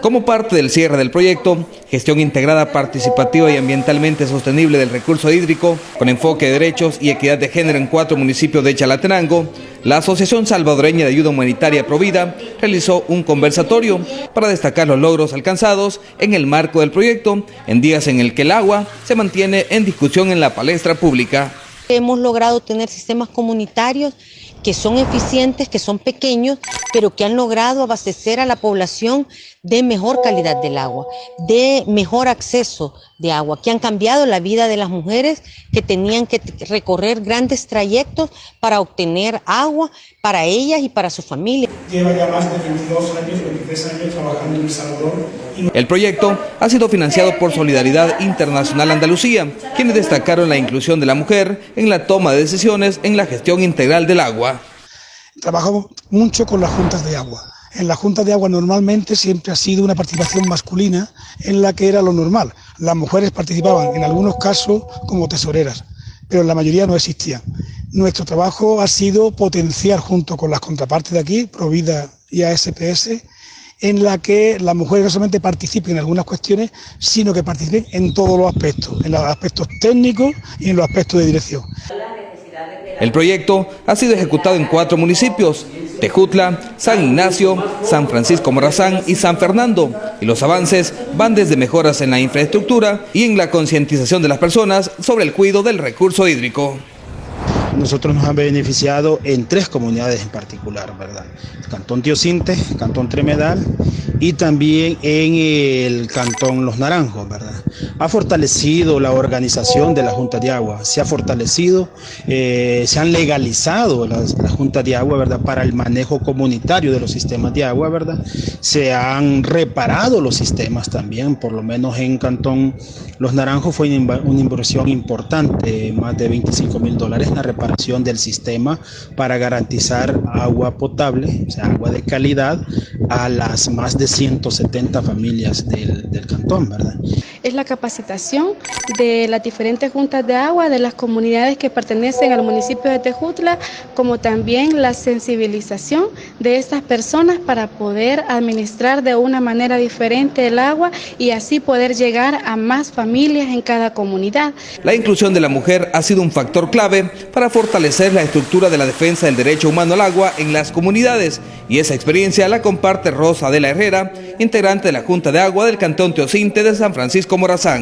Como parte del cierre del proyecto, gestión integrada, participativa y ambientalmente sostenible del recurso hídrico, con enfoque de derechos y equidad de género en cuatro municipios de Chalatenango, la Asociación Salvadoreña de Ayuda Humanitaria Provida realizó un conversatorio para destacar los logros alcanzados en el marco del proyecto en días en el que el agua se mantiene en discusión en la palestra pública. Hemos logrado tener sistemas comunitarios que son eficientes, que son pequeños, pero que han logrado abastecer a la población de mejor calidad del agua, de mejor acceso de agua, que han cambiado la vida de las mujeres que tenían que recorrer grandes trayectos para obtener agua para ellas y para su familia. Lleva ya más de 22 años, 23 años trabajando en El Salvador. El proyecto ha sido financiado por Solidaridad Internacional Andalucía, quienes destacaron la inclusión de la mujer en la toma de decisiones en la gestión integral del agua. Trabajamos mucho con las juntas de agua en la Junta de Agua normalmente siempre ha sido una participación masculina en la que era lo normal. Las mujeres participaban en algunos casos como tesoreras, pero en la mayoría no existían. Nuestro trabajo ha sido potenciar junto con las contrapartes de aquí, Provida y ASPS, en la que las mujeres no solamente participen en algunas cuestiones, sino que participen en todos los aspectos, en los aspectos técnicos y en los aspectos de dirección. El proyecto ha sido ejecutado en cuatro municipios, Tejutla, San Ignacio, San Francisco Morazán y San Fernando. Y los avances van desde mejoras en la infraestructura y en la concientización de las personas sobre el cuidado del recurso hídrico nosotros nos han beneficiado en tres comunidades en particular, ¿verdad? Cantón Tiocinte, Cantón Tremedal y también en el Cantón Los Naranjos, ¿verdad? Ha fortalecido la organización de la Junta de Agua, se ha fortalecido, eh, se han legalizado las, Juntas de Agua, ¿verdad? Para el manejo comunitario de los sistemas de agua, ¿verdad? Se han reparado los sistemas también, por lo menos en Cantón Los Naranjos fue una inversión importante, más de 25 mil dólares en la reparación del sistema para garantizar agua potable, o sea, agua de calidad, a las más de 170 familias del, del cantón, ¿verdad? Es la capacitación de las diferentes juntas de agua de las comunidades que pertenecen al municipio de Tejutla, como también la sensibilización de estas personas para poder administrar de una manera diferente el agua y así poder llegar a más familias en cada comunidad. La inclusión de la mujer ha sido un factor clave para fortalecer la estructura de la defensa del derecho humano al agua en las comunidades y esa experiencia la comparte Rosa de la Herrera, integrante de la Junta de Agua del Cantón Teocinte de San Francisco Morazán.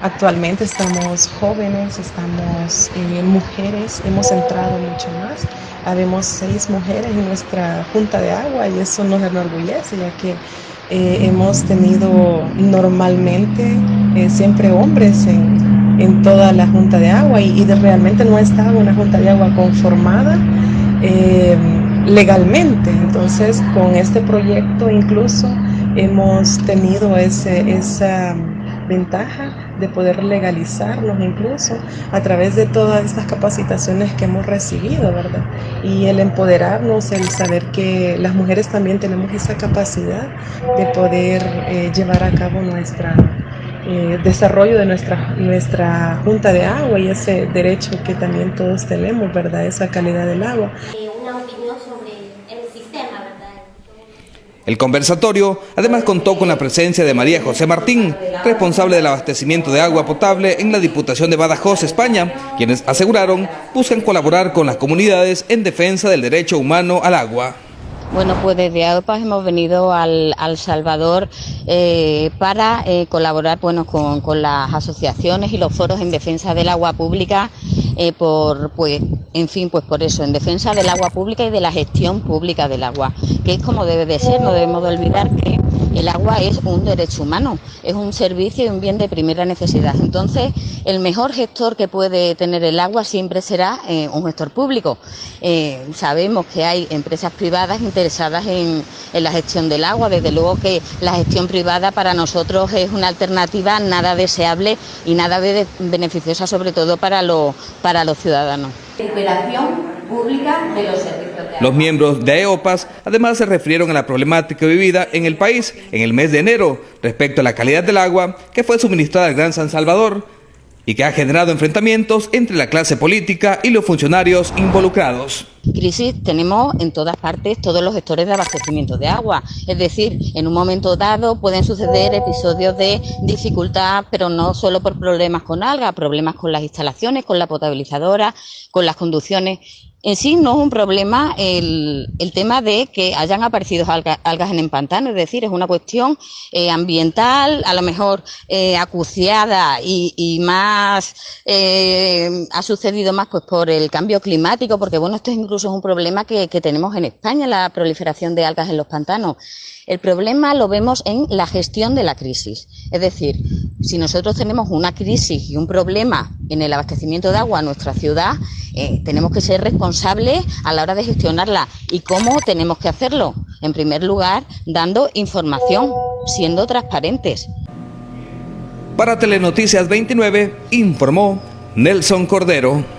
Actualmente estamos jóvenes, estamos eh, mujeres, hemos entrado mucho más. Habemos seis mujeres en nuestra Junta de Agua y eso nos enorgullece ya que eh, hemos tenido normalmente eh, siempre hombres en, en toda la Junta de Agua y, realmente no estaba una Junta de Agua conformada legalmente. Entonces, con este proyecto incluso hemos tenido ese, esa ventaja de poder legalizarnos incluso a través de todas estas capacitaciones que hemos recibido, ¿verdad? Y el empoderarnos, el saber que las mujeres también tenemos esa capacidad de poder eh, llevar a cabo nuestra eh, desarrollo de nuestra, nuestra junta de agua y ese derecho que también todos tenemos, ¿verdad? Esa calidad del agua. Eh, una opinión sobre el sistema, ¿verdad? El conversatorio además contó con la presencia de María José Martín, responsable del abastecimiento de agua potable en la Diputación de Badajoz, España, quienes aseguraron buscan colaborar con las comunidades en defensa del derecho humano al agua. Bueno, pues desde AOPAS hemos venido al, Salvador eh, para eh, colaborar bueno, con, las asociaciones y los foros en defensa del agua pública, eh, por, pues, en fin, pues por eso, en defensa del agua pública y de la gestión pública del agua, que es como debe de ser, no debemos de olvidar que el agua es un derecho humano, es un servicio y un bien de primera necesidad. Entonces, el mejor gestor que puede tener el agua siempre será eh, un gestor público. Eh, sabemos que hay empresas privadas interesadas en, la gestión del agua, desde luego que la gestión privada para nosotros es una alternativa nada deseable y nada beneficiosa, sobre todo para los ciudadanos. Pública de los servicios. Los miembros de EOPAS además se refirieron a la problemática vivida en el país en el mes de enero respecto a la calidad del agua que fue suministrada al Gran San Salvador y que ha generado enfrentamientos entre la clase política y los funcionarios involucrados. Crisis tenemos en todas partes todos los sectores de abastecimiento de agua, es decir, en un momento dado pueden suceder episodios de dificultad, pero no solo por problemas con algas, problemas con las instalaciones, con la potabilizadora, con las conducciones. En sí no es un problema el, el tema de que hayan aparecido algas en el pantano, es decir, es una cuestión eh, ambiental, a lo mejor eh, acuciada y, y más eh, ha sucedido más pues por el cambio climático, porque bueno, esto es incluso un problema que, que tenemos en España, la proliferación de algas en los pantanos. El problema lo vemos en la gestión de la crisis. Es decir, si nosotros tenemos una crisis y un problema en el abastecimiento de agua en nuestra ciudad, eh, tenemos que ser responsables a la hora de gestionarla. ¿Y cómo tenemos que hacerlo? En primer lugar, dando información, siendo transparentes. Para Telenoticias 29, informó Nelson Cordero.